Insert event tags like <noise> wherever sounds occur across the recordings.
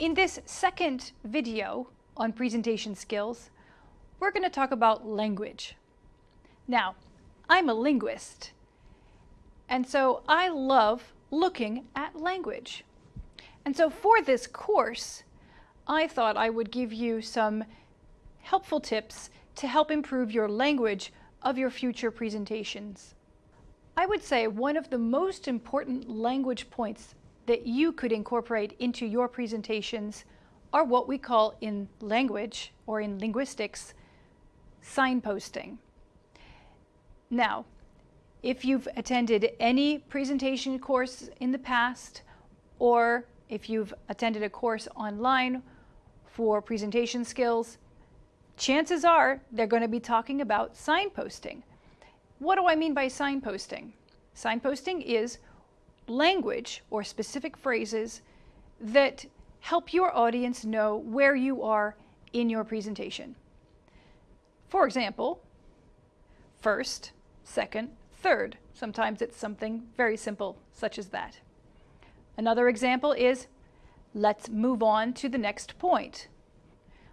In this second video on presentation skills, we're going to talk about language. Now, I'm a linguist, and so I love looking at language. And so for this course, I thought I would give you some helpful tips to help improve your language of your future presentations. I would say one of the most important language points that you could incorporate into your presentations are what we call in language or in linguistics, signposting. Now, if you've attended any presentation course in the past, or if you've attended a course online for presentation skills, chances are they're going to be talking about signposting. What do I mean by signposting? Signposting is language or specific phrases that help your audience know where you are in your presentation. For example, first, second, third. Sometimes it's something very simple, such as that. Another example is, let's move on to the next point.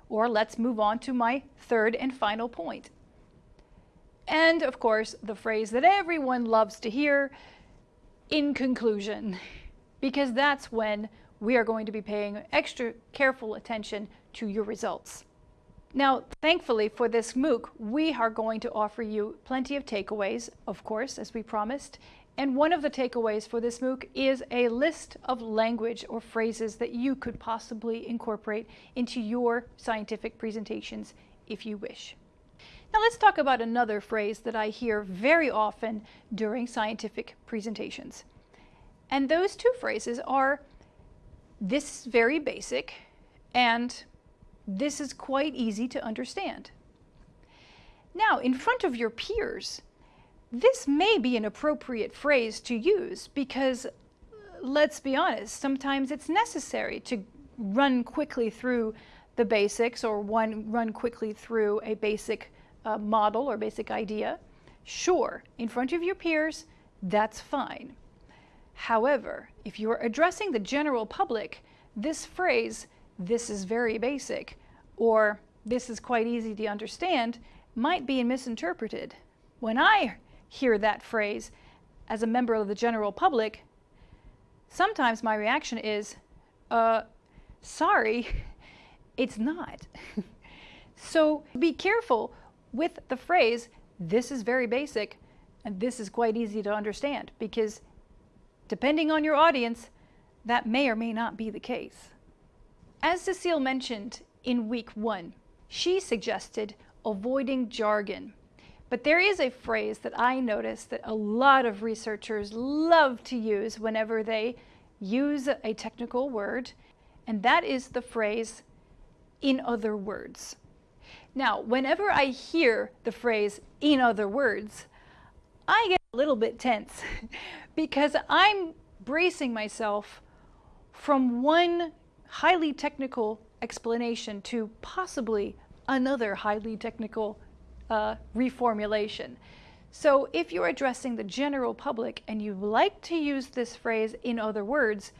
Or let's move on to my third and final point. And of course, the phrase that everyone loves to hear, in conclusion, because that's when we are going to be paying extra careful attention to your results. Now, thankfully for this MOOC, we are going to offer you plenty of takeaways, of course, as we promised. And one of the takeaways for this MOOC is a list of language or phrases that you could possibly incorporate into your scientific presentations if you wish. Now let's talk about another phrase that I hear very often during scientific presentations. And those two phrases are, this is very basic, and this is quite easy to understand. Now, in front of your peers, this may be an appropriate phrase to use because, let's be honest, sometimes it's necessary to run quickly through the basics or one run quickly through a basic uh, model or basic idea, sure, in front of your peers, that's fine. However, if you're addressing the general public, this phrase, this is very basic, or this is quite easy to understand, might be misinterpreted. When I hear that phrase as a member of the general public, sometimes my reaction is, uh, sorry, <laughs> it's not. <laughs> so be careful with the phrase, this is very basic and this is quite easy to understand because depending on your audience, that may or may not be the case. As Cecile mentioned in week one, she suggested avoiding jargon. But there is a phrase that I notice that a lot of researchers love to use whenever they use a technical word, and that is the phrase, in other words. Now, whenever I hear the phrase, in other words, I get a little bit tense <laughs> because I'm bracing myself from one highly technical explanation to possibly another highly technical uh, reformulation. So if you're addressing the general public and you like to use this phrase in other words,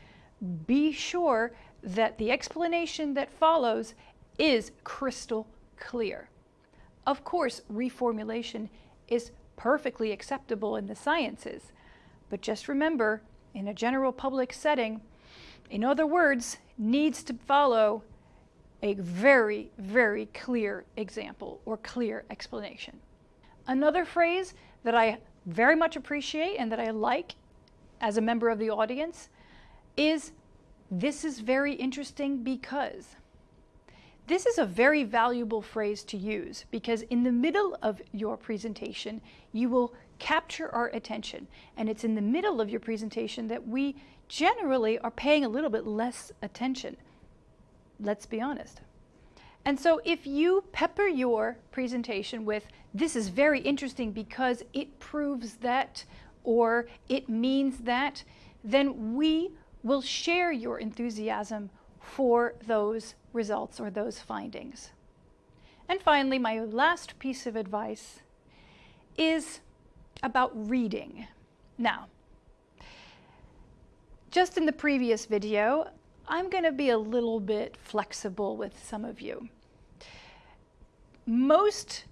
be sure that the explanation that follows is crystal clear. Of course, reformulation is perfectly acceptable in the sciences, but just remember, in a general public setting, in other words, needs to follow a very, very clear example or clear explanation. Another phrase that I very much appreciate and that I like as a member of the audience is, this is very interesting because. This is a very valuable phrase to use because in the middle of your presentation, you will capture our attention. And it's in the middle of your presentation that we generally are paying a little bit less attention. Let's be honest. And so if you pepper your presentation with, this is very interesting because it proves that, or it means that, then we will share your enthusiasm for those results or those findings. And finally, my last piece of advice is about reading. Now, just in the previous video, I'm going to be a little bit flexible with some of you. Most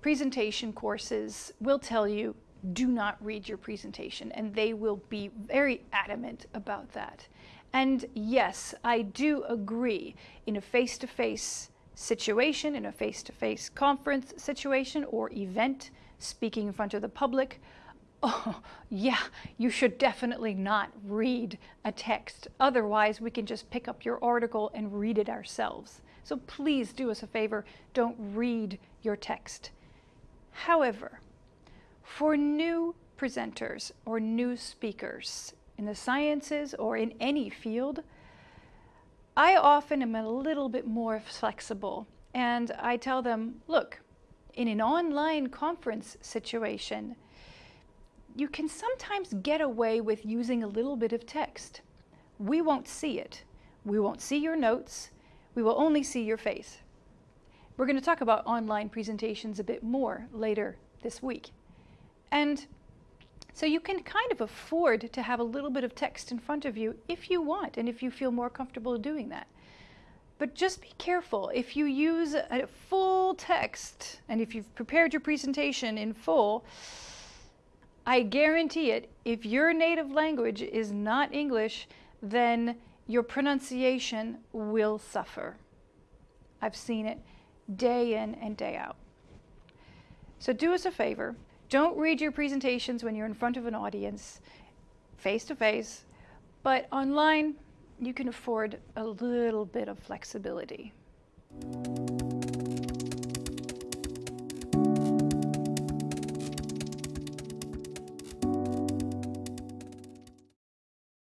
presentation courses will tell you do not read your presentation and they will be very adamant about that. And yes, I do agree in a face-to-face -face situation, in a face-to-face -face conference situation or event, speaking in front of the public, <laughs> oh, yeah, you should definitely not read a text. Otherwise, we can just pick up your article and read it ourselves. So please do us a favor, don't read your text. However, for new presenters or new speakers in the sciences or in any field, I often am a little bit more flexible and I tell them, look, in an online conference situation, you can sometimes get away with using a little bit of text. We won't see it. We won't see your notes. We will only see your face. We're going to talk about online presentations a bit more later this week. And so you can kind of afford to have a little bit of text in front of you if you want and if you feel more comfortable doing that. But just be careful. If you use a full text and if you've prepared your presentation in full, I guarantee it, if your native language is not English, then your pronunciation will suffer. I've seen it day in and day out. So do us a favor, don't read your presentations when you're in front of an audience, face to face, but online you can afford a little bit of flexibility.